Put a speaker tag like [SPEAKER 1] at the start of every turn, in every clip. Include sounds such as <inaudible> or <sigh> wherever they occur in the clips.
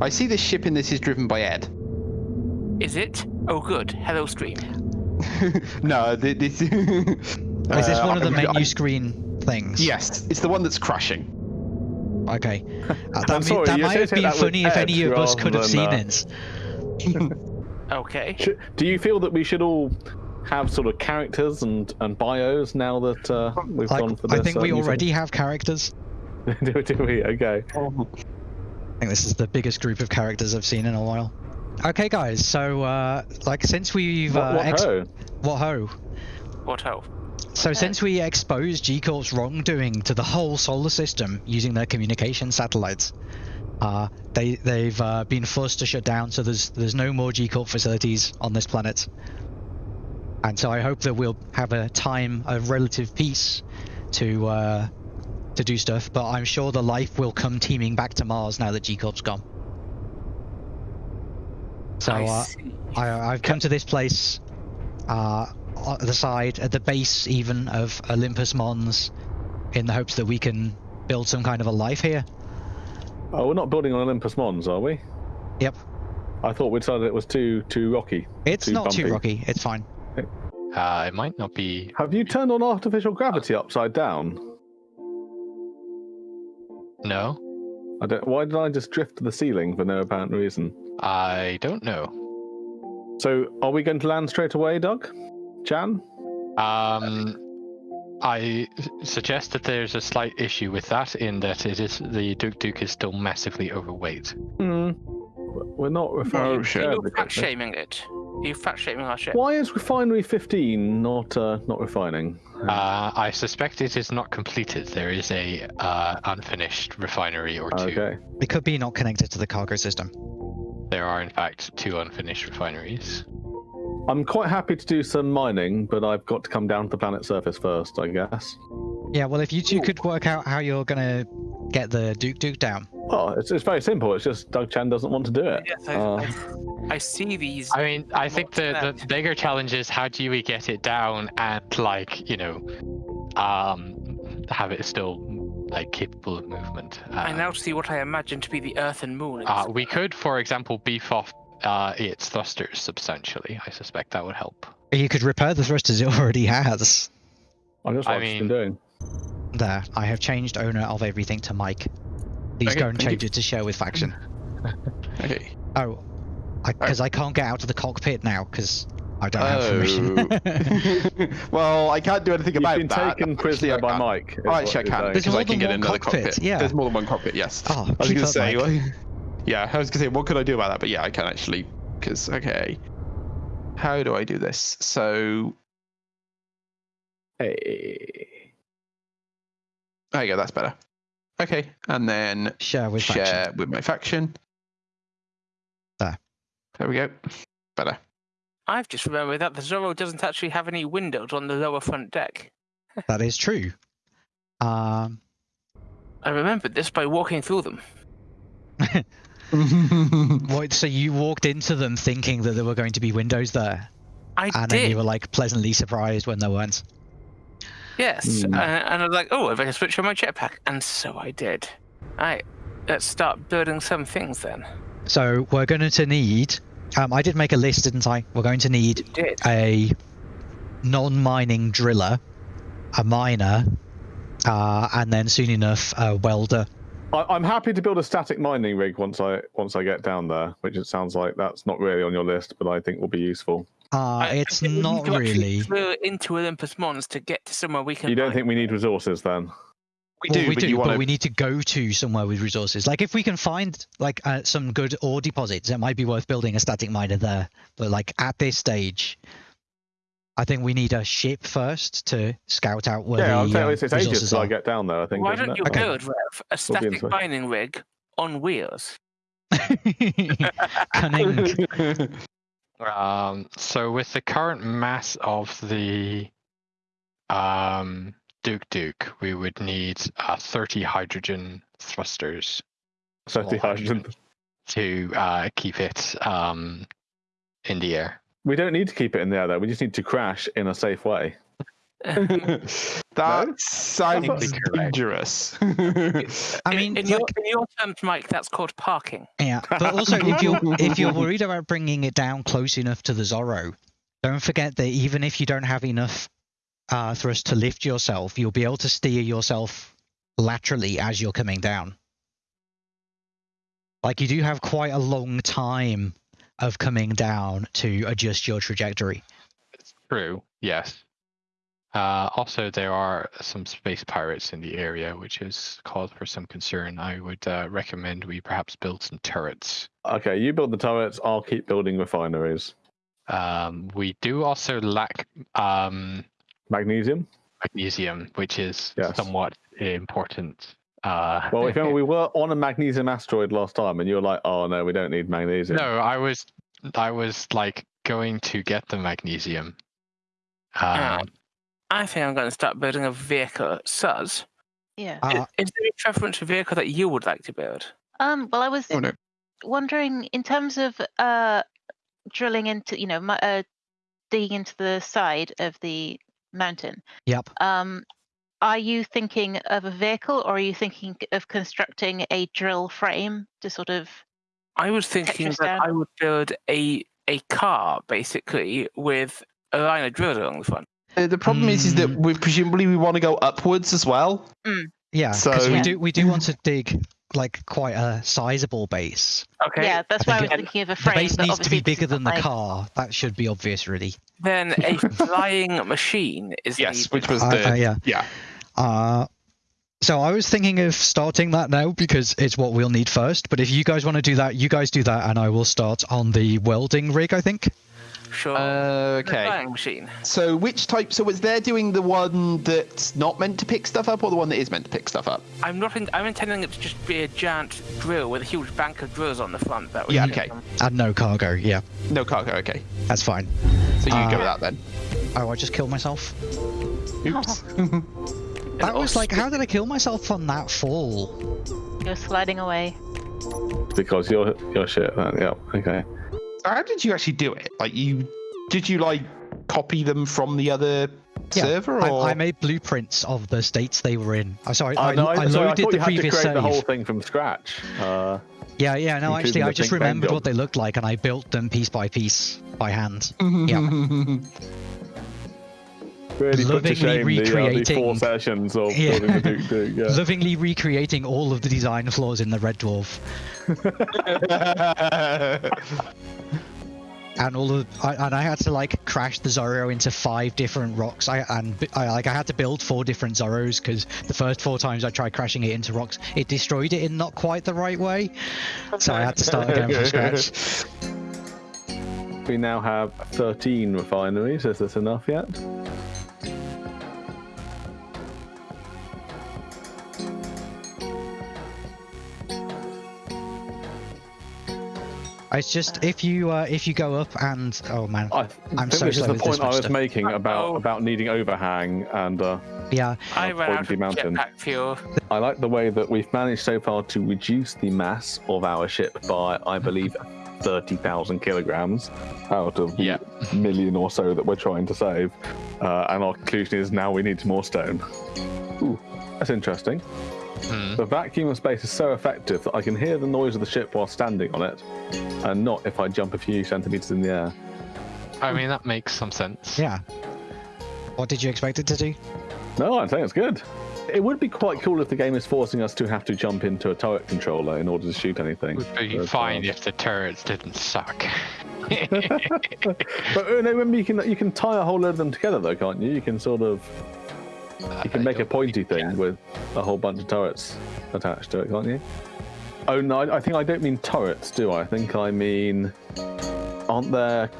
[SPEAKER 1] I see this ship in this is driven by Ed.
[SPEAKER 2] Is it? Oh, good. Hello, stream. <laughs>
[SPEAKER 1] no, this. <laughs>
[SPEAKER 3] Is this
[SPEAKER 1] Uh,
[SPEAKER 3] one of the
[SPEAKER 1] I-
[SPEAKER 3] menu
[SPEAKER 1] I-
[SPEAKER 3] screen things?
[SPEAKER 1] Yes, it's the one that's crashing.
[SPEAKER 3] Okay. <laughs> Uh, that
[SPEAKER 4] I'm sorry,
[SPEAKER 3] that might have been funny if any of us could have seen
[SPEAKER 4] uh,
[SPEAKER 3] it.
[SPEAKER 2] Okay.
[SPEAKER 4] Sh- Do you feel that we should all have sort of characters and, and bios now that uh, we've
[SPEAKER 3] Like,
[SPEAKER 4] gone for this?
[SPEAKER 3] I think
[SPEAKER 4] uh,
[SPEAKER 3] we
[SPEAKER 4] new
[SPEAKER 3] already have characters.
[SPEAKER 4] do, do we? Okay.
[SPEAKER 3] I think this is the biggest group of characters I've seen in a while. Okay, guys. So, uh, like, since we've
[SPEAKER 4] What,
[SPEAKER 3] uh,
[SPEAKER 4] what
[SPEAKER 3] ex-
[SPEAKER 4] ho?
[SPEAKER 3] what ho?
[SPEAKER 2] What ho?
[SPEAKER 3] So, since we exposed G Corp's wrongdoing to the whole solar system using their communication satellites, uh, they they've uh, been forced to shut down. So there's there's no more G Corp facilities on this planet. And so I hope that we'll have a time of relative peace to uh, to do stuff. But I'm sure the life will come teeming back to Mars now that G Corp's gone. So
[SPEAKER 2] I,
[SPEAKER 3] uh, I, I've come to this place, uh, at the side, at the base even of Olympus Mons, in the hopes that we can build some kind of a life here.
[SPEAKER 4] Oh, we're not building on Olympus Mons, are we?
[SPEAKER 3] Yep.
[SPEAKER 4] I thought we decided it was too too rocky.
[SPEAKER 3] It's
[SPEAKER 4] Too
[SPEAKER 3] not too rocky. It's fine.
[SPEAKER 5] Uh, it might not be.
[SPEAKER 4] Have you turned on artificial gravity upside down?
[SPEAKER 5] No,
[SPEAKER 4] I don't. Why did I just drift to the ceiling for no apparent reason?
[SPEAKER 5] I don't know.
[SPEAKER 4] So, are we going to land straight away, Doug? Jan?
[SPEAKER 5] Um, I suggest that there's a slight issue with that in that it is the Duke Duke is still massively overweight.
[SPEAKER 4] Hmm. We're not refining.
[SPEAKER 1] Oh, shit.
[SPEAKER 2] You're
[SPEAKER 4] terribly
[SPEAKER 2] fat
[SPEAKER 4] quickly.
[SPEAKER 2] shaming it. You're fat shaming our ship.
[SPEAKER 4] Why is refinery 15 not uh, not refining?
[SPEAKER 5] Uh, I suspect it is not completed. There is a uh, unfinished refinery or two.
[SPEAKER 4] okay.
[SPEAKER 3] It could be not connected to the cargo system.
[SPEAKER 5] There are in fact two unfinished refineries.
[SPEAKER 4] I'm quite happy to do some mining, but I've got to come down to the planet surface first, I guess.
[SPEAKER 3] Yeah. Well, if you two could work out how you're gonna get the Duke Duke down.
[SPEAKER 4] Oh, it's, it's very simple. It's just Doug Chan doesn't want to do it.
[SPEAKER 2] Yes, I,
[SPEAKER 4] Uh,
[SPEAKER 2] I, I see these.
[SPEAKER 5] I mean, I think the, the bigger challenge is how do we get it down and like you know, um, have it still like capable of movement.
[SPEAKER 2] I
[SPEAKER 5] Uh,
[SPEAKER 2] now see what I imagine to be the Earth and Moon.
[SPEAKER 5] Uh, we could, for example, beef off uh, its thrusters substantially. I suspect that would help.
[SPEAKER 3] You could repair the thrusters it already has.
[SPEAKER 4] I just
[SPEAKER 5] I
[SPEAKER 4] what it's
[SPEAKER 5] mean-
[SPEAKER 4] been doing.
[SPEAKER 3] There. I have changed owner of everything to Mike. Please
[SPEAKER 1] Okay,
[SPEAKER 3] go and change
[SPEAKER 1] you.
[SPEAKER 3] it to share with faction. <laughs>
[SPEAKER 1] Okay.
[SPEAKER 3] Oh, because I, can't get out of the cockpit now because I don't have oh. permission. <laughs> <laughs>
[SPEAKER 1] well, I can't do anything
[SPEAKER 4] You've
[SPEAKER 1] about
[SPEAKER 4] been
[SPEAKER 1] that.
[SPEAKER 4] taken
[SPEAKER 1] Actually,
[SPEAKER 4] prisoner by.
[SPEAKER 1] Uh,
[SPEAKER 4] Mike. is
[SPEAKER 1] Oh,
[SPEAKER 4] what
[SPEAKER 1] actually, I
[SPEAKER 4] you're
[SPEAKER 1] can.
[SPEAKER 3] There's
[SPEAKER 1] because
[SPEAKER 3] more
[SPEAKER 1] I can
[SPEAKER 3] than
[SPEAKER 1] get
[SPEAKER 3] one
[SPEAKER 1] another
[SPEAKER 3] cockpit,
[SPEAKER 1] cockpit.
[SPEAKER 3] yeah.
[SPEAKER 1] There's more than one cockpit. Yes.
[SPEAKER 3] Oh,
[SPEAKER 1] I was gonna
[SPEAKER 3] up,
[SPEAKER 1] say, well, yeah, I was gonna say, what could I do about that? But yeah, I can actually, because okay, how do I do this? So
[SPEAKER 4] Hey.
[SPEAKER 1] there you go. That's better. Okay, and then
[SPEAKER 3] Share with
[SPEAKER 1] share
[SPEAKER 3] faction.
[SPEAKER 1] with my faction.
[SPEAKER 3] There.
[SPEAKER 1] There we go. Better.
[SPEAKER 2] I've just remembered that the Zorro doesn't actually have any windows on the lower front deck.
[SPEAKER 3] That is true. Um,
[SPEAKER 2] I remembered this by walking through them. <laughs>
[SPEAKER 3] what? So you walked into them thinking that there were going to be windows there,
[SPEAKER 2] I
[SPEAKER 3] and
[SPEAKER 2] did.
[SPEAKER 3] then you were like pleasantly surprised when there weren't.
[SPEAKER 2] Yes,
[SPEAKER 4] Hmm.
[SPEAKER 2] uh, and I was like, oh, if I can switch on my jetpack, and so I did. Alright, let's start building some things then.
[SPEAKER 3] So we're going to need. Um, I did make a list, didn't I? We're going to need a non-mining driller, a miner, uh, and then soon enough a welder.
[SPEAKER 4] I, I'm happy to build a static mining rig once I once I get down there, which it sounds like that's not really on your list, but I think will be useful.
[SPEAKER 3] Uh,
[SPEAKER 2] I- I
[SPEAKER 3] it's
[SPEAKER 2] think
[SPEAKER 3] not
[SPEAKER 2] to actually
[SPEAKER 3] really.
[SPEAKER 2] drill into Olympus Mons to get to somewhere we can.
[SPEAKER 4] You don't
[SPEAKER 2] mine.
[SPEAKER 4] think we need resources then?
[SPEAKER 1] We
[SPEAKER 3] well,
[SPEAKER 1] do,
[SPEAKER 3] we
[SPEAKER 1] but
[SPEAKER 3] do,
[SPEAKER 1] you
[SPEAKER 3] but
[SPEAKER 1] want to.
[SPEAKER 3] we need to go to somewhere with resources. Like if we can find like uh, some good ore deposits, it might be worth building a static miner there. But like at this stage, I think we need a ship first to scout out where
[SPEAKER 4] yeah,
[SPEAKER 3] the
[SPEAKER 4] I'm saying
[SPEAKER 3] um,
[SPEAKER 4] it's, it's ages
[SPEAKER 3] resources
[SPEAKER 4] till I
[SPEAKER 3] are.
[SPEAKER 4] get down there. I think.
[SPEAKER 2] Why
[SPEAKER 4] isn't
[SPEAKER 2] don't
[SPEAKER 4] it?
[SPEAKER 2] you
[SPEAKER 3] Okay.
[SPEAKER 2] build, Rev, a static
[SPEAKER 4] into it.
[SPEAKER 2] mining rig on wheels? <laughs> <laughs>
[SPEAKER 3] Cunning.
[SPEAKER 5] Um, so with the current mass of the um, Duke Duke, we would need uh, 30 hydrogen thrusters
[SPEAKER 4] So the
[SPEAKER 5] small
[SPEAKER 4] hydrogen.
[SPEAKER 5] to uh, keep it um, in the air.
[SPEAKER 4] We don't need to keep it in the air though. We just need to crash in a safe way. <laughs>
[SPEAKER 1] that sounds dangerous. <laughs>
[SPEAKER 3] I mean,
[SPEAKER 2] in, your, in your terms, Mike, that's called parking.
[SPEAKER 3] yeah. But also, if you're <laughs> if you're worried about bringing it down close enough to the Zorro, don't forget that even if you don't have enough uh, thrust to lift yourself, you'll be able to steer yourself laterally as you're coming down. Like you do have quite a long time of coming down to adjust your trajectory.
[SPEAKER 5] It's True. Yes. Uh, also, there are some space pirates in the area, which is cause for some concern. I would uh, recommend we perhaps build some turrets.
[SPEAKER 4] Okay, you build the turrets. I'll keep building refineries.
[SPEAKER 5] Um, we do also lack um,
[SPEAKER 4] Magnesium.
[SPEAKER 5] magnesium, which is
[SPEAKER 4] Yes.
[SPEAKER 5] somewhat important. Uh,
[SPEAKER 4] Well, if <laughs> you remember, we were on a magnesium asteroid last time, and you were like, "Oh no, we don't need magnesium."
[SPEAKER 5] no, I was, I was like going to get the magnesium. Uh,
[SPEAKER 2] Um, I think I'm going to start building a vehicle. Suz,
[SPEAKER 6] Yeah.
[SPEAKER 3] Uh,
[SPEAKER 2] is there a preference for vehicle that you would like to build?
[SPEAKER 6] Um. Well, I was
[SPEAKER 1] oh no.
[SPEAKER 6] wondering in terms of uh drilling into, you know, mu- uh, digging into the side of the mountain.
[SPEAKER 3] yep.
[SPEAKER 6] Um, are you thinking of a vehicle, or are you thinking of constructing a drill frame to sort of?
[SPEAKER 2] I was thinking that
[SPEAKER 6] down.
[SPEAKER 2] I would build a a car basically with a line of drill along the front.
[SPEAKER 1] Uh, the problem is, is that
[SPEAKER 3] Mm.
[SPEAKER 1] we presumably we want to go upwards as well.
[SPEAKER 3] Yeah, because
[SPEAKER 1] So-
[SPEAKER 3] we
[SPEAKER 6] Yeah.
[SPEAKER 3] do we do want to dig like quite a sizable base.
[SPEAKER 2] Okay.
[SPEAKER 6] Yeah, that's why I was
[SPEAKER 3] think
[SPEAKER 6] thinking of a frame.
[SPEAKER 3] The
[SPEAKER 6] frame.
[SPEAKER 3] base needs to be bigger than the
[SPEAKER 6] like-
[SPEAKER 3] car. That should be obvious, really.
[SPEAKER 2] Then a <laughs> flying machine is
[SPEAKER 1] Yes,
[SPEAKER 2] needed.
[SPEAKER 1] which was
[SPEAKER 3] Uh,
[SPEAKER 1] the
[SPEAKER 3] uh, yeah.
[SPEAKER 1] yeah.
[SPEAKER 3] Uh, so I was thinking of starting that now because it's what we'll need first. But if you guys want to do that, you guys do that, and I will start on the welding rig. I think.
[SPEAKER 2] Sure.
[SPEAKER 1] Uh, okay.
[SPEAKER 2] flying machine.
[SPEAKER 1] So which type? So was there doing the one that's not meant to pick stuff up, or the one that is meant to pick stuff up?
[SPEAKER 2] I'm not. In, I'm intending it to just be a giant drill with a huge bank of drills on the front. That would
[SPEAKER 1] Yeah, okay.
[SPEAKER 2] awesome.
[SPEAKER 3] And no cargo. Yeah,
[SPEAKER 1] No cargo. Okay.
[SPEAKER 3] that's fine.
[SPEAKER 1] So you
[SPEAKER 3] Uh,
[SPEAKER 1] go with that then.
[SPEAKER 3] Oh, I just killed myself.
[SPEAKER 1] Oops. <laughs>
[SPEAKER 3] That was like, how did I kill myself on that fall?
[SPEAKER 6] You're sliding away.
[SPEAKER 4] because you're you're shit. Then. Yeah. Okay.
[SPEAKER 1] So how did you actually do it? Like you, did you like copy them from the other
[SPEAKER 3] Yeah,
[SPEAKER 1] server,
[SPEAKER 3] I,
[SPEAKER 1] or
[SPEAKER 3] I made blueprints of the states they were in. I'm sorry, I,
[SPEAKER 4] Oh, no,
[SPEAKER 3] I
[SPEAKER 4] sorry,
[SPEAKER 3] loaded
[SPEAKER 4] thought
[SPEAKER 3] the
[SPEAKER 4] you had to
[SPEAKER 3] previous
[SPEAKER 4] create
[SPEAKER 3] save.
[SPEAKER 4] the whole thing from scratch. Uh,
[SPEAKER 3] Yeah, yeah, no, actually, I just remembered what they looked like, and I built them piece by piece by hand. <laughs> <laughs>
[SPEAKER 4] really put to
[SPEAKER 3] Lovingly
[SPEAKER 4] shame the, uh, the four
[SPEAKER 3] recreating-
[SPEAKER 4] sessions of
[SPEAKER 3] Yeah.
[SPEAKER 4] building the Duke Duke. Yeah. <laughs>
[SPEAKER 3] Lovingly recreating all of the design flaws in the Red Dwarf, <laughs> and all of, I, and I had to like crash the Zorro into five different rocks. I and I like I had to build four different Zorros because the first four times I tried crashing it into rocks, it destroyed it in not quite the right way. So I had to start again from scratch. <laughs>
[SPEAKER 4] We now have 13 refineries. Is this enough yet?
[SPEAKER 3] It's just if you uh, if you go up and oh man,
[SPEAKER 4] I
[SPEAKER 3] I'm
[SPEAKER 4] think
[SPEAKER 3] so
[SPEAKER 4] this is the point I was
[SPEAKER 3] stuff.
[SPEAKER 4] making about
[SPEAKER 2] Uh-oh.
[SPEAKER 4] about needing overhang, and uh,
[SPEAKER 3] yeah,
[SPEAKER 2] I
[SPEAKER 4] Uh,
[SPEAKER 2] ran out of
[SPEAKER 4] Mountain.
[SPEAKER 2] jetpack fuel.
[SPEAKER 4] I like the way that we've managed so far to reduce the mass of our ship by, I believe, <laughs> 30,000 kilograms out of the
[SPEAKER 5] Yeah.
[SPEAKER 4] million or so that we're trying to save. Uh, and our conclusion is now we need more stone. Ooh, that's interesting.
[SPEAKER 5] Hmm.
[SPEAKER 4] The vacuum of space is so effective that I can hear the noise of the ship while standing on it, and not if I jump a few centimeters in the air.
[SPEAKER 5] I mean, that makes some sense.
[SPEAKER 3] yeah. What did you expect it to do?
[SPEAKER 4] No, I think it's good. It would be quite cool if the game is forcing us to have to jump into a turret controller in order to shoot anything.
[SPEAKER 5] Would be
[SPEAKER 4] But,
[SPEAKER 5] fine
[SPEAKER 4] uh,
[SPEAKER 5] if the turrets didn't suck. <laughs>
[SPEAKER 4] But uh, no, remember you can you can tie a whole load of them together though, can't you? You can sort of Uh, you can
[SPEAKER 5] I
[SPEAKER 4] make a pointy thing
[SPEAKER 5] can.
[SPEAKER 4] with a whole bunch of turrets attached to it, can't you? Oh no, I, I think I don't mean turrets, do I? I think I mean aren't there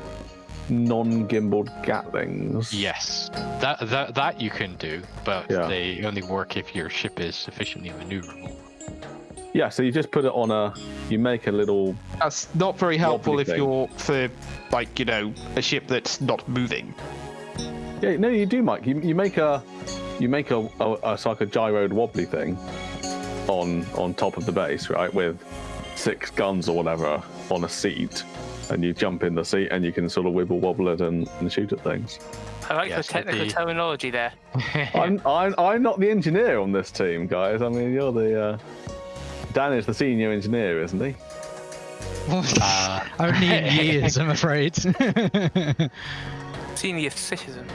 [SPEAKER 4] non-gimbaled Gatlings?
[SPEAKER 5] Yes, that that that you can do, but
[SPEAKER 4] Yeah.
[SPEAKER 5] they only work if your ship is sufficiently maneuverable.
[SPEAKER 4] Yeah, so you just put it on a you make a little
[SPEAKER 1] That's not very helpful if
[SPEAKER 4] thing.
[SPEAKER 1] you're for like you know a ship that's not moving.
[SPEAKER 4] Yeah, no, you do, Mike. You, you make a you make a, a, a it's like a gyroed wobbly thing on on top of the base, right, with six guns or whatever on a seat, and you jump in the seat and you can sort of wibble wobble it and, and shoot at things.
[SPEAKER 2] I like
[SPEAKER 5] Yes,
[SPEAKER 2] the technical
[SPEAKER 5] the-
[SPEAKER 2] terminology there. <laughs>
[SPEAKER 4] I'm, I'm I'm not the engineer on this team, guys. I mean, you're the uh, Dan is the senior engineer, isn't he? <laughs>
[SPEAKER 5] Uh,
[SPEAKER 3] Only in <laughs> years, I'm afraid.
[SPEAKER 2] Senior citizen.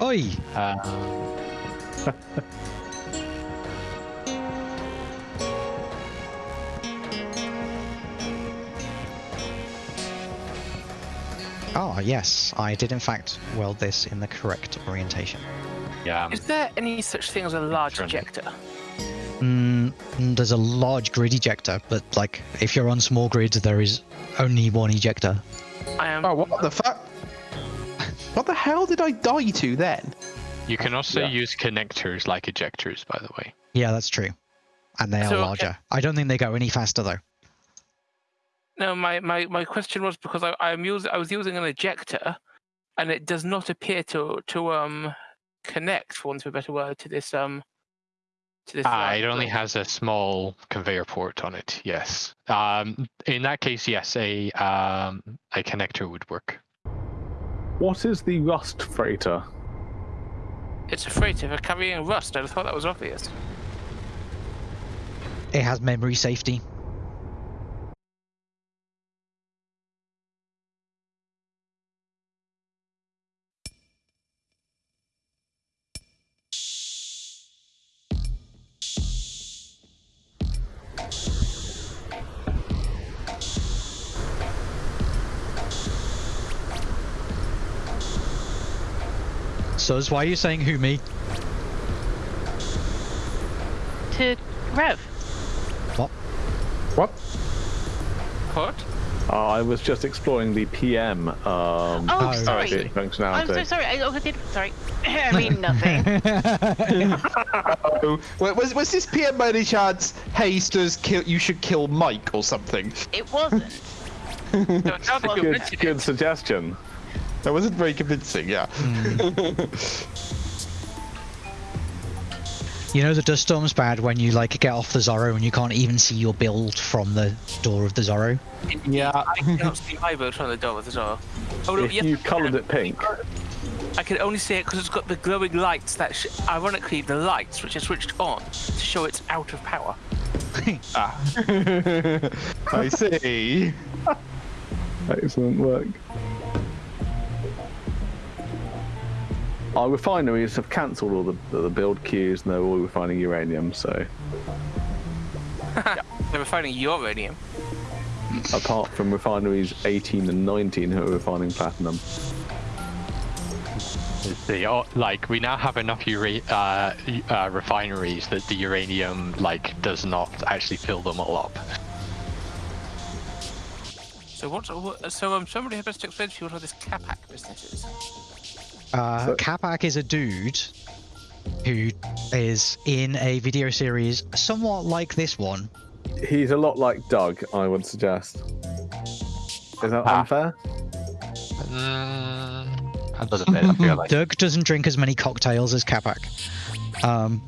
[SPEAKER 3] Oi!
[SPEAKER 5] uh, <laughs>
[SPEAKER 3] Ah, yes, I did in fact weld this in the correct orientation.
[SPEAKER 5] yeah. um,
[SPEAKER 2] Is there any such thing as a large
[SPEAKER 5] Friendly.
[SPEAKER 2] ejector?
[SPEAKER 3] Mm, mm, there's a large grid ejector, but like if you're on small grids, there is only one ejector.
[SPEAKER 2] I am.
[SPEAKER 1] Oh, what the fuck? What the hell did I die to then?
[SPEAKER 5] You can also
[SPEAKER 4] Yeah.
[SPEAKER 5] use connectors like ejectors, by the way.
[SPEAKER 3] Yeah, that's true. And they are
[SPEAKER 2] So, okay.
[SPEAKER 3] larger. I don't think they go any faster though.
[SPEAKER 2] No, my, my, my question was because I I'm using I was using an ejector, and it does not appear to to um connect, for want of a better word, to this um to this.
[SPEAKER 5] Ah, it only has a small conveyor port on it. Yes. Um, in that case, yes, a um, a connector would work.
[SPEAKER 4] What is the rust freighter?
[SPEAKER 2] It's a freighter for carrying rust. I thought that was obvious.
[SPEAKER 3] It has memory safety. So, why are you saying who me?
[SPEAKER 6] To Rev.
[SPEAKER 1] What?
[SPEAKER 2] What?
[SPEAKER 4] Uh, I was just exploring the PM um,
[SPEAKER 6] Oh,
[SPEAKER 3] Oh,
[SPEAKER 6] sorry.
[SPEAKER 4] bit functionality.
[SPEAKER 6] I'm so sorry. I, oh, I did. Sorry. <laughs> I mean nothing. <laughs>
[SPEAKER 1] Oh, was was this PM by any chance? Hey, Sturs, kill. You should kill Mike or something.
[SPEAKER 6] It wasn't.
[SPEAKER 2] No, now that you
[SPEAKER 4] Good, good suggestion.
[SPEAKER 1] That wasn't very convincing. Yeah.
[SPEAKER 3] You know the dust storm's bad when you like get off the Zorro and you can't even see your build from the door of the Zorro.
[SPEAKER 1] Yeah.
[SPEAKER 2] I cannot see my build from the door as well. Oh no,
[SPEAKER 4] If
[SPEAKER 2] yes,
[SPEAKER 4] you coloured it pink,
[SPEAKER 2] I can only see it because it's got the glowing lights that, sh- ironically, the lights which are switched on to show it's out of power. <laughs>
[SPEAKER 1] Ah. <laughs> I see.
[SPEAKER 4] excellent work. Our refineries have cancelled all the, the build queues and they're all refining uranium, so <laughs>
[SPEAKER 2] They're refining uranium.
[SPEAKER 4] apart from refineries 18 and 19 who are refining platinum.
[SPEAKER 5] The o- like we now have enough ura- uh, uh, refineries that the uranium like does not actually fill them all up.
[SPEAKER 2] So what? what so um, somebody had to explain to you what all this Capac business is.
[SPEAKER 3] Uh,
[SPEAKER 4] So-
[SPEAKER 3] Capac is a dude who is in a video series somewhat like this one.
[SPEAKER 4] He's a lot like Doug, I would suggest. Is that
[SPEAKER 5] Ah.
[SPEAKER 4] unfair?
[SPEAKER 5] A little bit. I feel like.
[SPEAKER 3] Doug doesn't drink as many cocktails as Capac. Um,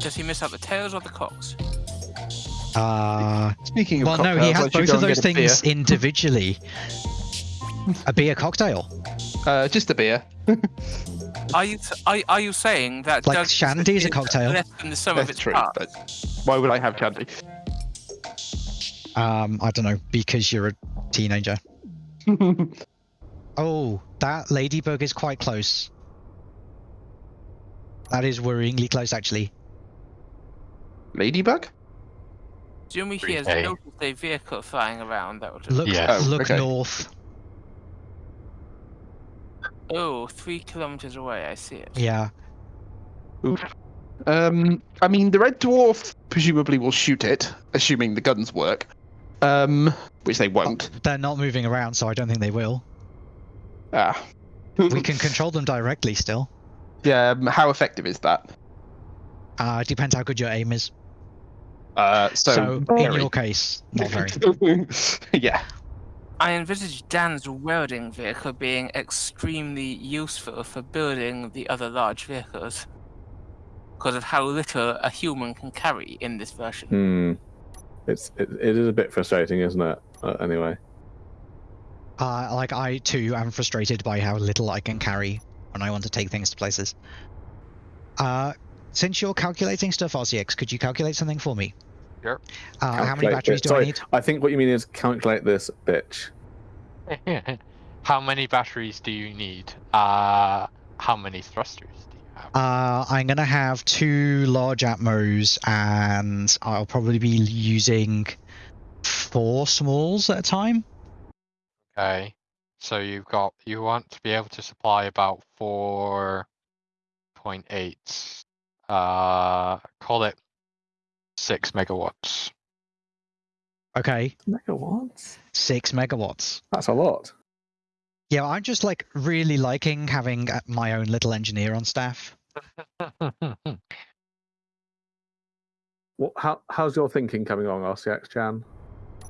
[SPEAKER 2] Does he miss out the tails or the cocks?
[SPEAKER 3] uh,
[SPEAKER 1] Speaking of
[SPEAKER 3] well, no, he has both of those
[SPEAKER 1] get a beer.
[SPEAKER 3] things individually. A beer cocktail,
[SPEAKER 1] Uh, just a beer. <laughs>
[SPEAKER 2] Are you are, are you saying that
[SPEAKER 3] like
[SPEAKER 2] Doug's
[SPEAKER 3] shandy is a cocktail.
[SPEAKER 2] less than the sum of its
[SPEAKER 1] true.
[SPEAKER 2] parts?
[SPEAKER 1] But why would I have shandy?
[SPEAKER 3] Um, I don't know because you're a teenager. <laughs> Oh, that ladybug is quite close. That is worryingly close, actually.
[SPEAKER 1] Ladybug?
[SPEAKER 2] Jimmy here has
[SPEAKER 5] 3K.
[SPEAKER 2] noticed a vehicle flying around that would
[SPEAKER 3] Look,
[SPEAKER 5] Yeah.
[SPEAKER 1] Oh,
[SPEAKER 3] look
[SPEAKER 1] okay.
[SPEAKER 3] north.
[SPEAKER 2] Oh, three kilometers away, I see it.
[SPEAKER 3] Yeah.
[SPEAKER 1] Um, I mean, the red dwarf presumably will shoot it, assuming the guns work. Um, which they won't.
[SPEAKER 3] They're not moving around, so I don't think they will.
[SPEAKER 1] Ah.
[SPEAKER 3] We can control them directly still.
[SPEAKER 1] Yeah. Um, how effective is that?
[SPEAKER 3] Uh, it depends how good your aim is.
[SPEAKER 1] Uh, so.
[SPEAKER 3] So, in your case, not very. <laughs>
[SPEAKER 1] yeah.
[SPEAKER 2] I envisage Dan's welding vehicle being extremely useful for building the other large vehicles. Because of how little a human can carry in this version.
[SPEAKER 4] Hmm. It's it, it is a bit frustrating, isn't it? Uh, anyway,
[SPEAKER 3] Uh, like I too am frustrated by how little I can carry when I want to take things to places. Uh, since you're calculating stuff, RCX, could you calculate something for me?
[SPEAKER 5] Sure.
[SPEAKER 3] Uh, how many batteries
[SPEAKER 4] it.
[SPEAKER 3] do
[SPEAKER 4] Sorry,
[SPEAKER 3] I need?
[SPEAKER 4] I think what you mean is calculate this, bitch. <laughs>
[SPEAKER 5] how many batteries do you need? Uh, how many thrusters do you have?
[SPEAKER 3] Uh, I'm gonna have two large Atmos, and I'll probably be using four smalls at a time.
[SPEAKER 5] Okay. So you've got you want to be able to supply about four point eight. Uh, call it six megawatts.
[SPEAKER 3] Okay,
[SPEAKER 4] Megawatts?
[SPEAKER 3] six megawatts.
[SPEAKER 4] That's a lot.
[SPEAKER 3] Yeah, I'm just like really liking having uh, my own little engineer on staff. <laughs>
[SPEAKER 4] What, how, how's your thinking coming along, RCX Chan?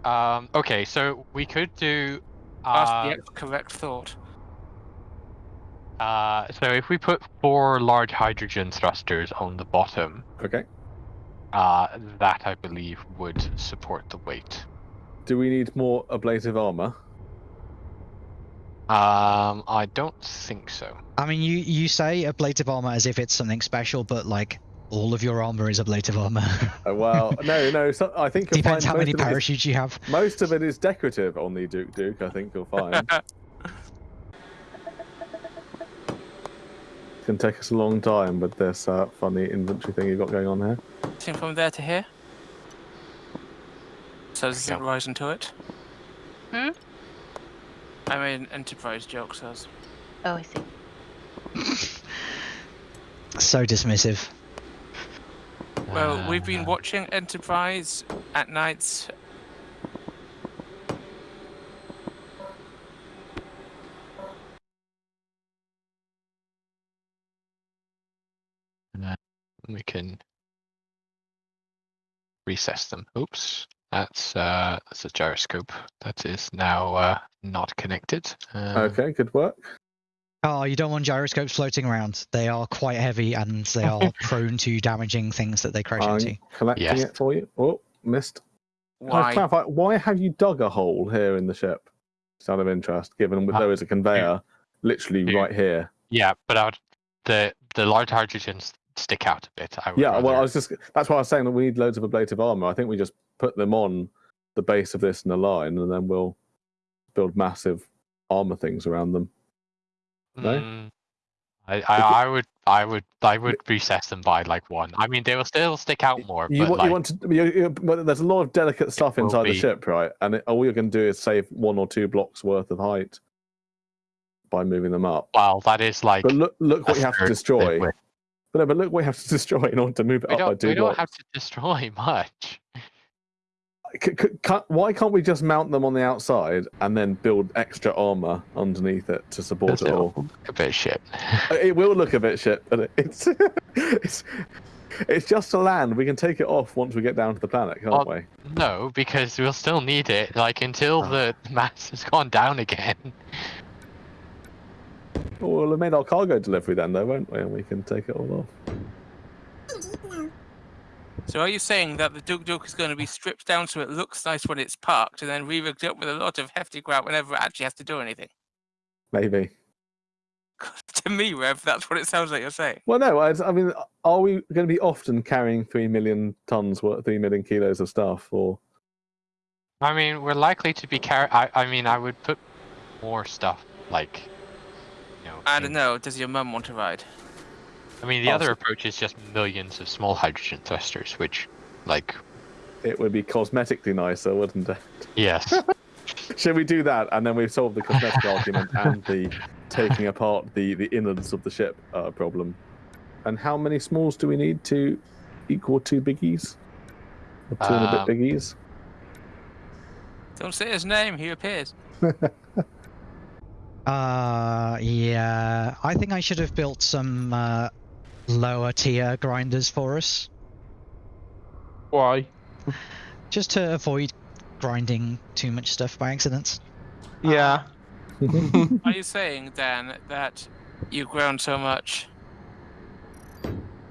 [SPEAKER 5] um. Okay. So we could do.
[SPEAKER 2] Ask
[SPEAKER 5] Uh,
[SPEAKER 2] the correct thought.
[SPEAKER 5] uh, so if we put four large hydrogen thrusters on the bottom,
[SPEAKER 4] Okay.
[SPEAKER 5] Uh, that I believe would support the weight.
[SPEAKER 4] Do we need more ablative armor?
[SPEAKER 5] Um, I don't think so.
[SPEAKER 3] I mean, you you say ablative armor as if it's something special, but like all of your armor is ablative armor.
[SPEAKER 4] Oh, well, <laughs> no, no. So I think you'll
[SPEAKER 3] Depends
[SPEAKER 4] find
[SPEAKER 3] how many
[SPEAKER 4] of it is-
[SPEAKER 3] parachutes you have.
[SPEAKER 4] most of it is decorative on the Duke Duke. I think you'll find. <laughs> Can take us a long time with this uh, funny inventory thing you've got going on here.
[SPEAKER 2] Seen from there to here. So this
[SPEAKER 5] Yeah.
[SPEAKER 2] isn't rising to it.
[SPEAKER 6] Hmm?
[SPEAKER 2] I made an enterprise joke, so I
[SPEAKER 6] Oh, I see. <laughs>
[SPEAKER 3] So dismissive.
[SPEAKER 2] Well, we've
[SPEAKER 5] Uh,
[SPEAKER 2] been watching Enterprise at nights.
[SPEAKER 5] We can recess them. Oops, that's uh, that's a gyroscope that is now uh, not connected. Uh,
[SPEAKER 4] Okay, good work.
[SPEAKER 3] Oh, you don't want gyroscopes floating around. They are quite heavy and they are <laughs> prone to damaging things that they crash
[SPEAKER 4] I'm
[SPEAKER 3] into.
[SPEAKER 4] collecting
[SPEAKER 5] Yes.
[SPEAKER 4] it for you. Oh, missed.
[SPEAKER 2] Why?
[SPEAKER 4] clarify, why have you dug a hole here in the ship? Just out of interest, given that
[SPEAKER 5] Uh,
[SPEAKER 4] there is a conveyor literally
[SPEAKER 5] here.
[SPEAKER 4] right here.
[SPEAKER 5] Yeah, but I would, the the large hydrogens stick out a bit. I would
[SPEAKER 4] Yeah, well, I was just that's why I was saying that we need loads of ablative armor. I think we just put them on the base of this in a line, and then we'll build massive armor things around them. no?
[SPEAKER 5] Mm, I, I, I would I would I would recess them by like one. I mean, they will still stick out more,
[SPEAKER 4] You,
[SPEAKER 5] but
[SPEAKER 4] want,
[SPEAKER 5] like,
[SPEAKER 4] you want to, you, you, but there's a lot of delicate stuff inside the ship, right? And it, all you're going to do is save one or two blocks worth of height by moving them up.
[SPEAKER 5] well, that is like.
[SPEAKER 4] But look, look what you have to destroy. But, no, but look we have to <laughs> destroy in order to move it
[SPEAKER 5] We
[SPEAKER 4] up by
[SPEAKER 5] don't we don't have to destroy <laughs> much.
[SPEAKER 4] C- why can't we just mount them on the outside and then build extra armor underneath it to support it all?
[SPEAKER 5] A bit shit.
[SPEAKER 4] Uh, it will look a bit shit, but <laughs> it's it's it's just a land. We can take it off once we get down to the planet, can't
[SPEAKER 5] Well,
[SPEAKER 4] we?
[SPEAKER 5] No, because we'll still need it, like until
[SPEAKER 4] Oh.
[SPEAKER 5] the mass has gone down again.
[SPEAKER 4] Well, we'll have made our cargo delivery then, though, won't we? And we can take it all off.
[SPEAKER 2] So are you saying that the Duke Duke is going to be stripped down so it looks nice when it's parked, and then re-rigged up with a lot of hefty grout whenever it actually has to do anything?
[SPEAKER 4] Maybe. <laughs>
[SPEAKER 2] to me, Rev, that's what it sounds like you're saying.
[SPEAKER 4] Well, no. I, I mean, are we going to be often carrying three million tons, worth, three million kilos of stuff, or
[SPEAKER 5] I mean, we're likely to be carry. I, I mean, I would put more stuff like. You know,
[SPEAKER 2] I don't know. Does your mum want to ride?
[SPEAKER 5] I mean, the
[SPEAKER 4] Oh,
[SPEAKER 5] other approach is just millions of small hydrogen thrusters, which, like,
[SPEAKER 4] it would be cosmetically nicer, wouldn't it?
[SPEAKER 5] yes, <laughs>
[SPEAKER 4] Should we do that, and then we've solved the cosmetic <laughs> argument and the taking apart the the innards of the ship uh, problem? And how many smalls do we need to equal two biggies? Or two and a
[SPEAKER 5] Um,
[SPEAKER 4] bit biggies?
[SPEAKER 2] Don't say his name. He appears. <laughs>
[SPEAKER 3] Uh, yeah. I think I should have built some uh, lower tier grinders for us,
[SPEAKER 1] Why?
[SPEAKER 3] just to avoid grinding too much stuff by accident.
[SPEAKER 1] Yeah.
[SPEAKER 2] Are you saying, Dan, that you've ground so much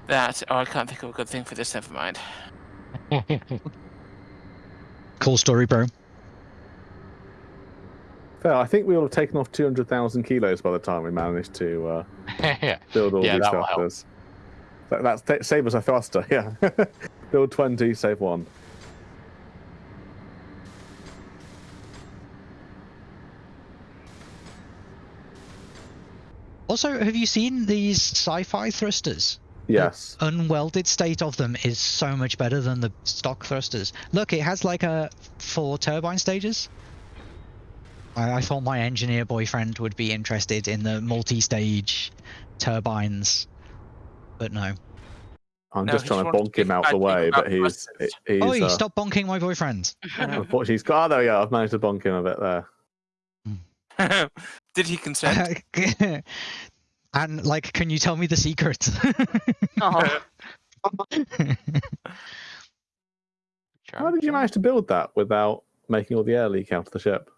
[SPEAKER 2] that... Oh, I can't think of a good thing for this. Never mind.
[SPEAKER 3] Cool story, bro.
[SPEAKER 4] Fair, I think we will have taken off 200,000 kilos by the time we manage to uh, <laughs>
[SPEAKER 5] yeah.
[SPEAKER 4] build all
[SPEAKER 5] Yeah,
[SPEAKER 4] these
[SPEAKER 5] that will help.
[SPEAKER 4] thrusters. That, that's ta- save us a thruster, <laughs> yeah. build 20, save one.
[SPEAKER 3] Also, have you seen these sci-fi thrusters?
[SPEAKER 4] Yes.
[SPEAKER 3] Unwelded state of them is so much better than the stock thrusters. Look, it has like a four turbine stages. I, I thought my engineer boyfriend would be interested in the multi-stage turbines, but no.
[SPEAKER 4] I'm
[SPEAKER 2] No,
[SPEAKER 4] just trying to bonk him out the way, but he's, he's.
[SPEAKER 3] oh, you
[SPEAKER 4] uh,
[SPEAKER 3] stop bonking my boyfriend. <laughs>
[SPEAKER 4] Unfortunately, he's got. Oh, there we go. I've managed to bonk him a bit there. <laughs>
[SPEAKER 2] Did he consent? <laughs>
[SPEAKER 3] and like, can you tell me the secret?
[SPEAKER 6] Oh,
[SPEAKER 4] How did you manage to build that without making all the air leak out of the ship?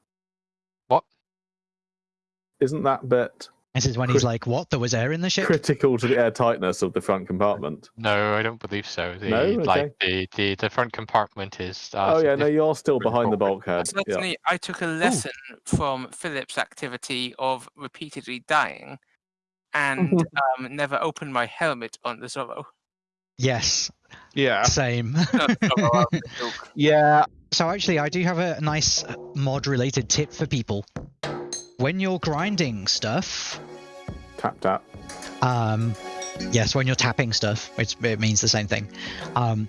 [SPEAKER 5] What?
[SPEAKER 4] Isn't that bit
[SPEAKER 3] this is when he's like, "What? There was air in the ship."
[SPEAKER 4] critical to the air tightness of the front compartment?
[SPEAKER 5] No, I don't believe so. The,
[SPEAKER 4] No?
[SPEAKER 5] Like the, the, the front compartment is. Uh,
[SPEAKER 4] oh yeah, no, you're still behind the
[SPEAKER 5] forward.
[SPEAKER 4] bulkhead. Yeah.
[SPEAKER 2] Certainly, I took a lesson from Philip's activity of repeatedly dying and <laughs> um, never opened my helmet on the Zorro.
[SPEAKER 3] Yes,
[SPEAKER 1] Yeah.
[SPEAKER 3] same. <laughs>
[SPEAKER 2] Not Zorro, I was a joke.
[SPEAKER 1] Yeah.
[SPEAKER 3] So actually, I do have a nice mod-related tip for people. When you're grinding stuff,
[SPEAKER 4] Tap tap.
[SPEAKER 3] um, yes, when you're tapping stuff, it's, it means the same thing. Um,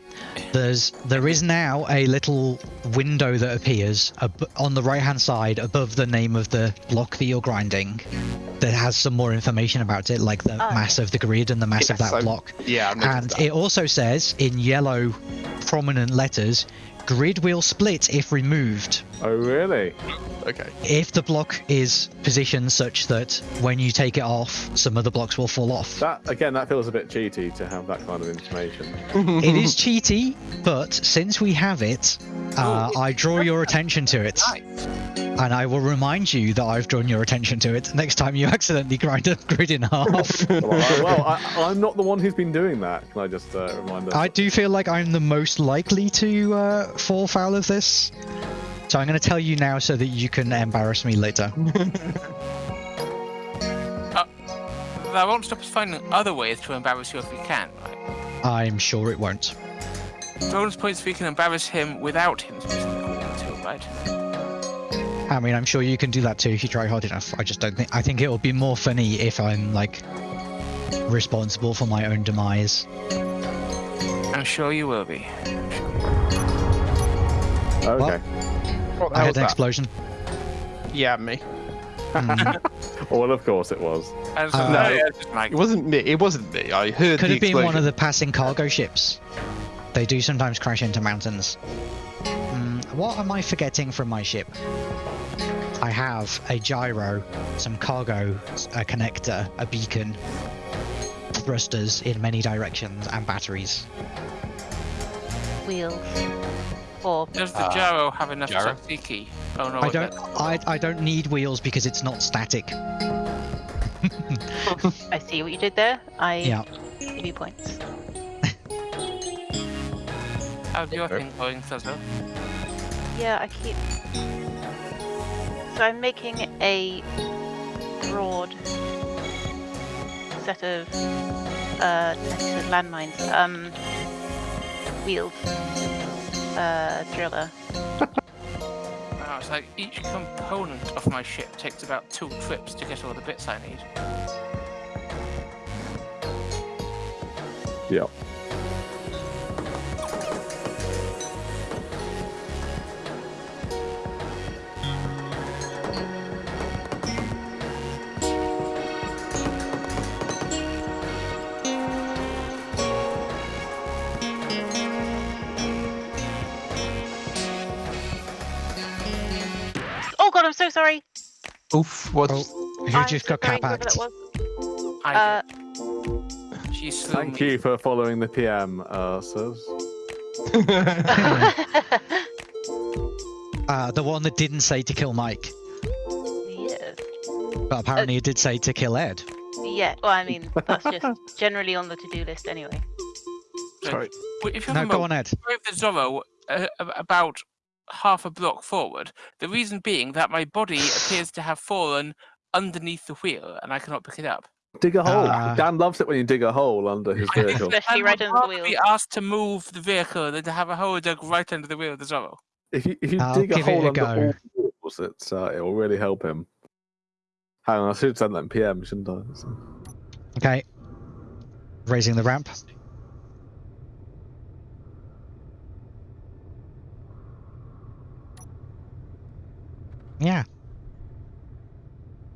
[SPEAKER 3] there's there is now a little window that appears ab- on the right-hand side above the name of the block that you're grinding, that has some more information about it, like the
[SPEAKER 6] Oh,
[SPEAKER 3] mass of the grid and the mass of that
[SPEAKER 1] I-
[SPEAKER 3] block.
[SPEAKER 1] Yeah. I've
[SPEAKER 3] And
[SPEAKER 1] that.
[SPEAKER 3] it also says in yellow, prominent letters, grid will split if removed.
[SPEAKER 4] Oh really?
[SPEAKER 1] Okay.
[SPEAKER 3] if the block is positioned such that when you take it off, some other blocks will fall off.
[SPEAKER 4] That again, that feels a bit cheaty to have that kind of information. <laughs>
[SPEAKER 3] It is cheaty, but since we have it, uh, I draw your attention to it,
[SPEAKER 2] Nice.
[SPEAKER 3] And I will remind you that I've drawn your attention to it next time you <laughs> accidentally grind a grid in half. <laughs>
[SPEAKER 4] well, I, well I, I'm not the one who's been doing that. Can I just uh, remind us?
[SPEAKER 3] I do feel like I'm the most likely to uh, fall foul of this. So I'm going to tell you now so that you can embarrass me later. <laughs>
[SPEAKER 2] That won't stop us finding other ways to embarrass you if we can, right?
[SPEAKER 3] I'm sure it won't.
[SPEAKER 2] Bonus points if we can embarrass him without him specifically wanting to, right?
[SPEAKER 3] I mean, I'm sure you can do that too if you try hard enough. I just don't think. I think it will be more funny if I'm like responsible for my own demise.
[SPEAKER 2] I'm sure you will be.
[SPEAKER 4] okay.
[SPEAKER 1] What the
[SPEAKER 3] I
[SPEAKER 1] hell
[SPEAKER 3] had
[SPEAKER 1] was
[SPEAKER 3] an
[SPEAKER 1] that?
[SPEAKER 3] explosion.
[SPEAKER 1] Yeah, me.
[SPEAKER 3] Mm, <laughs>
[SPEAKER 4] Well, of course it was.
[SPEAKER 3] Uh,
[SPEAKER 2] no, yeah, it's.
[SPEAKER 1] It wasn't me. It wasn't me. I heard
[SPEAKER 3] could
[SPEAKER 1] the
[SPEAKER 3] have been one of the passing cargo ships. They do sometimes crash into mountains. Mm, what am I forgetting from my ship? I have a gyro, some cargo, a connector, a beacon, thrusters in many directions, and batteries.
[SPEAKER 6] wheels. Or
[SPEAKER 2] Does the
[SPEAKER 5] Uh,
[SPEAKER 2] gyro have enough
[SPEAKER 5] gyro?
[SPEAKER 2] tzatziki? Oh no,
[SPEAKER 3] I don't. I, I don't need wheels because it's not static. <laughs>
[SPEAKER 6] I see what you did there. I
[SPEAKER 3] Yeah.
[SPEAKER 6] give you points.
[SPEAKER 2] How's your
[SPEAKER 1] Okay.
[SPEAKER 2] thing going, Thuzo?
[SPEAKER 6] Yeah, I keep. So I'm making a broad set of uh, landmines. Um, wheels. Uh, driller. <laughs>
[SPEAKER 2] Wow, it's like each component of my ship takes about two trips to get all the bits I need.
[SPEAKER 4] Yep.
[SPEAKER 6] Sorry.
[SPEAKER 1] Oof. What?
[SPEAKER 3] Oh, who
[SPEAKER 6] I'm
[SPEAKER 3] just got
[SPEAKER 6] sorry,
[SPEAKER 3] cap
[SPEAKER 6] whoever that
[SPEAKER 3] hacked?
[SPEAKER 6] was.
[SPEAKER 2] I
[SPEAKER 6] Uh,
[SPEAKER 2] did. She slew
[SPEAKER 4] Thank
[SPEAKER 2] me.
[SPEAKER 4] you for following the PM, uh, sirs. <laughs>
[SPEAKER 3] Uh, the one that didn't say to kill Mike,
[SPEAKER 6] yes.
[SPEAKER 3] but apparently it did say to kill Ed.
[SPEAKER 6] Yeah. Well, I mean, that's just <laughs> generally on the to-do list anyway.
[SPEAKER 1] Sorry.
[SPEAKER 2] Wait, If you
[SPEAKER 3] No,
[SPEAKER 2] have a
[SPEAKER 3] go
[SPEAKER 2] moment,
[SPEAKER 3] on, Ed.
[SPEAKER 2] with the Zorro uh, about half a block forward. The reason being that my body appears to have fallen underneath the wheel, and I cannot pick it up.
[SPEAKER 4] Dig a hole.
[SPEAKER 3] Uh,
[SPEAKER 4] Dan loves it when you dig a hole under his <laughs> vehicle.
[SPEAKER 6] Especially
[SPEAKER 2] I
[SPEAKER 6] right under the wheel.
[SPEAKER 2] be asked to move the vehicle than to have a hole dug right under the wheel of the Zorro.
[SPEAKER 4] if you if you
[SPEAKER 3] I'll
[SPEAKER 4] dig a
[SPEAKER 3] give it
[SPEAKER 4] hole
[SPEAKER 3] a
[SPEAKER 4] under
[SPEAKER 3] go.
[SPEAKER 4] all wheels, it's uh, it will really help him. Hang on, I should send that in PM, shouldn't I? So-
[SPEAKER 3] Okay. Raising the ramp. Yeah.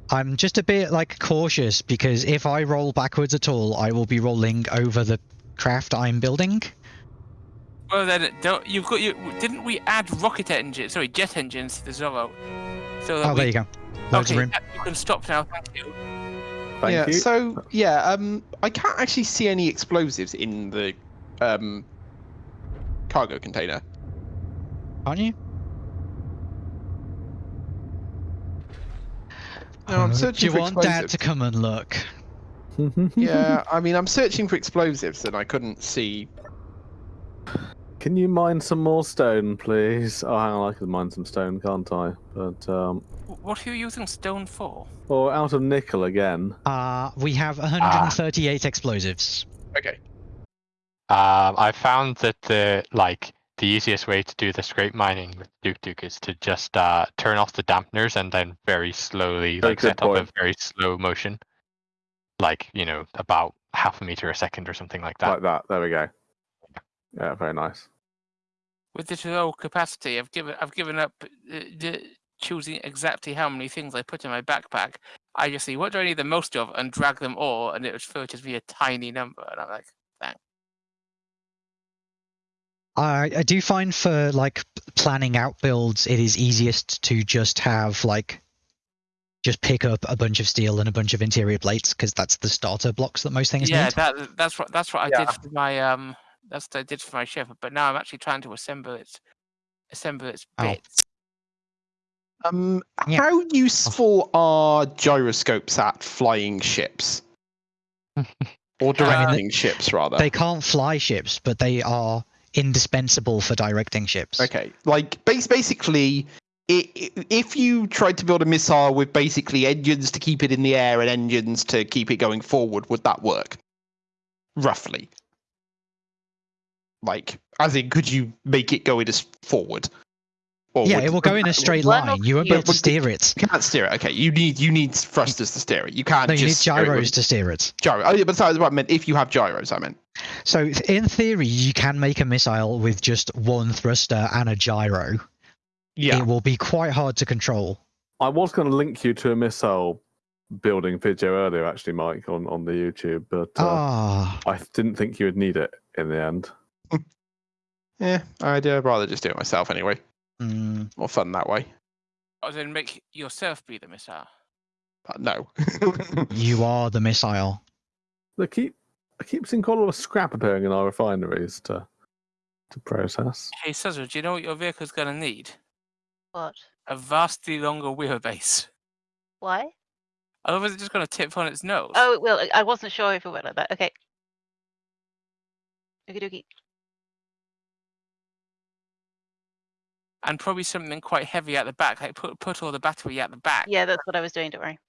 [SPEAKER 3] I'm just a bit like cautious because if I roll backwards at all, I will be rolling over the craft I'm building.
[SPEAKER 2] Well then, don't you've got you? Didn't we add rocket engines? Sorry, jet engines to the Zorro. So
[SPEAKER 3] Oh,
[SPEAKER 2] we,
[SPEAKER 3] there you go. Loads
[SPEAKER 2] okay,
[SPEAKER 3] of room.
[SPEAKER 2] that- you can stop now. Thank you.
[SPEAKER 4] Thank
[SPEAKER 1] yeah.
[SPEAKER 4] you.
[SPEAKER 1] So yeah, um, I can't actually see any explosives in the um cargo container.
[SPEAKER 3] Aren't you?
[SPEAKER 1] No, I'm
[SPEAKER 3] Uh,
[SPEAKER 1] searching
[SPEAKER 3] Do you
[SPEAKER 1] for
[SPEAKER 3] want Dad
[SPEAKER 1] explosives.
[SPEAKER 3] to come and look? <laughs>
[SPEAKER 1] yeah, I mean, I'm searching for explosives and I couldn't see.
[SPEAKER 4] Can you mine some more stone, please? Oh, hang on, I can mine some stone, can't I? But um,
[SPEAKER 2] What are you using stone for?
[SPEAKER 4] or out of nickel again.
[SPEAKER 3] Uh, we have 138 explosives.
[SPEAKER 1] Okay.
[SPEAKER 5] Um, I found that the like the easiest way to do the scrape mining with Duke Duke is to just uh, turn off the dampeners and then very slowly
[SPEAKER 4] Very
[SPEAKER 5] like
[SPEAKER 4] good
[SPEAKER 5] set up a very slow motion, like you know about half a meter a second or something like that.
[SPEAKER 4] Like that. There we go. Yeah, very nice.
[SPEAKER 2] With this low capacity, I've given I've given up uh, choosing exactly how many things I put in my backpack. I just see what do I need the most of and drag them all, and it would filters be a tiny number, and I'm like,
[SPEAKER 3] I, I do find for like planning out builds, it is easiest to just have like just pick up a bunch of steel and a bunch of interior plates because that's the starter blocks that most things
[SPEAKER 2] yeah,
[SPEAKER 3] need.
[SPEAKER 2] that that's what that's what I did for my um that's what I did for my ship. But now I'm actually trying to assemble its assemble its
[SPEAKER 3] Oh.
[SPEAKER 2] bits.
[SPEAKER 1] Um,
[SPEAKER 3] Yeah.
[SPEAKER 1] how useful are gyroscopes at flying ships? <laughs> or directing ships, rather.
[SPEAKER 3] They can't fly ships, but they are indispensable for directing ships.
[SPEAKER 1] Okay, like base basically, if you tried to build a missile with basically engines to keep it in the air and engines to keep it going forward, would that work? Roughly. Like, as in, could you make it go in as forward? Or
[SPEAKER 3] Yeah,
[SPEAKER 1] would-
[SPEAKER 3] it will go in a <laughs> straight
[SPEAKER 6] One
[SPEAKER 3] line.
[SPEAKER 6] of
[SPEAKER 3] You won't be able to steer it.
[SPEAKER 1] You can't steer it. Okay, you need you need thrusters to steer it. You can't
[SPEAKER 3] No, you need
[SPEAKER 1] just steer it with
[SPEAKER 3] gyros to steer it.
[SPEAKER 1] gyro. Oh yeah, but sorry, what I meant. If you have gyros, I meant.
[SPEAKER 3] So in theory, you can make a missile with just one thruster and a gyro.
[SPEAKER 1] Yeah.
[SPEAKER 3] It will be quite hard to control.
[SPEAKER 4] I was going to link you to a missile building video earlier, actually, Mike, on, on the YouTube, but uh,
[SPEAKER 3] Ah,
[SPEAKER 4] I didn't think you would need it in the end. <laughs>
[SPEAKER 1] Yeah, I'd uh, rather just do it myself anyway.
[SPEAKER 3] Mm,
[SPEAKER 1] More fun that way.
[SPEAKER 2] Or then make yourself be the missile.
[SPEAKER 1] But no. <laughs>
[SPEAKER 3] you are the missile.
[SPEAKER 4] They keep I keep seeing quite a lot of scrap appearing in our refineries to to process.
[SPEAKER 2] Hey Suzzle, do you know what your vehicle's gonna need?
[SPEAKER 6] What?
[SPEAKER 2] A vastly longer wheelbase.
[SPEAKER 6] Why?
[SPEAKER 2] Otherwise, it's just gonna tip on its nose.
[SPEAKER 6] Oh, well, I- I wasn't sure if it went like that. Okay. Okie dokie.
[SPEAKER 2] And probably something quite heavy at the back. Like put put all the battery at the back.
[SPEAKER 6] Yeah, that's what I was doing. Don't worry.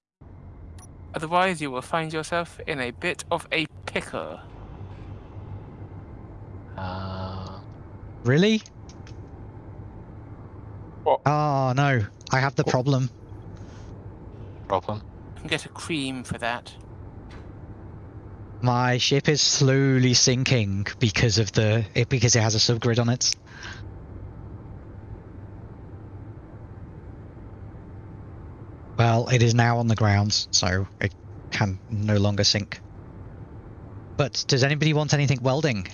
[SPEAKER 2] Otherwise, you will find yourself in a bit of a pickle.
[SPEAKER 5] Uh,
[SPEAKER 3] Really?
[SPEAKER 1] What?
[SPEAKER 3] Oh no, I have the problem.
[SPEAKER 5] problem.
[SPEAKER 2] You can get a cream for that.
[SPEAKER 3] My ship is slowly sinking because of the it because it has a subgrid on it. Well, it is now on the ground, so it can no longer sink. But does anybody want anything welding?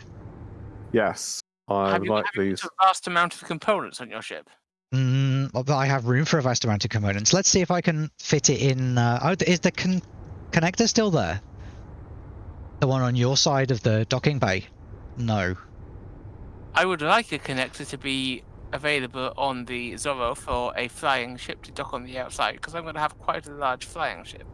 [SPEAKER 4] Yes, I
[SPEAKER 2] have
[SPEAKER 4] would
[SPEAKER 2] you,
[SPEAKER 4] like
[SPEAKER 2] have you
[SPEAKER 4] these.
[SPEAKER 2] got a vast amount of components on your ship?
[SPEAKER 3] Mm, well, I have room for a vast amount of components. Let's see if I can fit it in. Uh, oh, is the con- connector still there? The one on your side of the docking bay? No.
[SPEAKER 2] I would like a connector to be available on the Zorro for a flying ship to dock on the outside, because I'm going to have quite a large flying ship.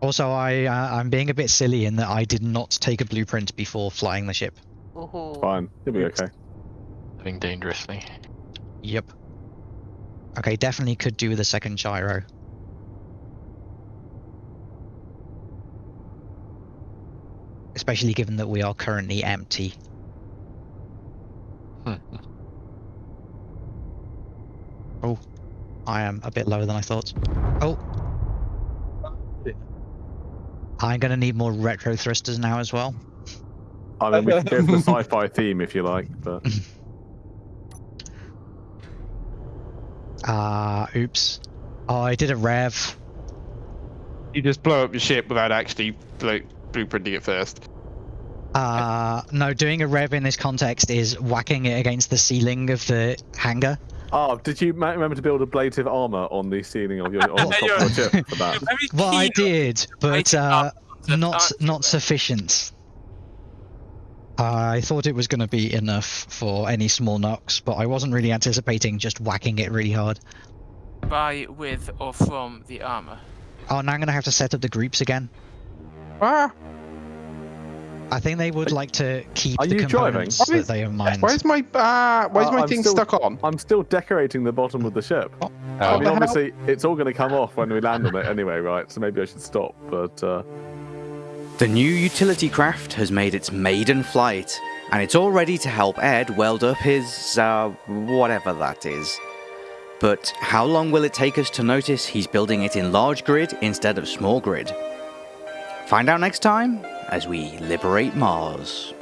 [SPEAKER 3] Also, I uh, I'm being a bit silly in that I did not take a blueprint before flying the ship.
[SPEAKER 6] Ooh.
[SPEAKER 4] Fine, you'll be okay.
[SPEAKER 5] Living dangerously.
[SPEAKER 3] Yep. Okay, definitely could do with a second gyro. Especially given that we are currently empty. <laughs> Oh, I am a bit lower than I thought. Oh. I'm gonna need more retro thrusters now as well.
[SPEAKER 4] I mean, we can go for the <laughs> sci-fi theme if you like, but <laughs>
[SPEAKER 3] Ah, oops. Oh, I did a rev.
[SPEAKER 1] You just blow up your ship without actually blueprinting it first.
[SPEAKER 3] Uh, no, doing a rev in this context is whacking it against the ceiling of the hangar.
[SPEAKER 4] oh, did you remember to build ablative armor on the ceiling of your on the top of your ship for that? <laughs>
[SPEAKER 3] Well, I did, but uh, not not sufficient. I thought it was going to be enough for any small knocks, but I wasn't really anticipating just whacking it really hard.
[SPEAKER 2] By, with, or from the armor.
[SPEAKER 3] Oh, now I'm going to have to set up the groups again.
[SPEAKER 1] Ah,
[SPEAKER 3] I think they would like to keep
[SPEAKER 4] Are
[SPEAKER 3] the
[SPEAKER 4] you
[SPEAKER 3] components
[SPEAKER 1] Why
[SPEAKER 3] that
[SPEAKER 1] is-
[SPEAKER 3] they have mined.
[SPEAKER 1] why is my uh, why is
[SPEAKER 4] Uh,
[SPEAKER 1] my
[SPEAKER 4] I'm
[SPEAKER 1] thing
[SPEAKER 4] still-
[SPEAKER 1] stuck on?
[SPEAKER 4] I'm still decorating the bottom of the ship. I
[SPEAKER 5] Oh,
[SPEAKER 4] mean,
[SPEAKER 1] the hell?
[SPEAKER 4] obviously, it's all going to come off when we land on it anyway, right? So maybe I should stop. But uh,
[SPEAKER 7] The new utility craft has made its maiden flight, and it's all ready to help Ed weld up his, uh, whatever that is. But how long will it take us to notice he's building it in large grid instead of small grid? Find out next time as we liberate Mars.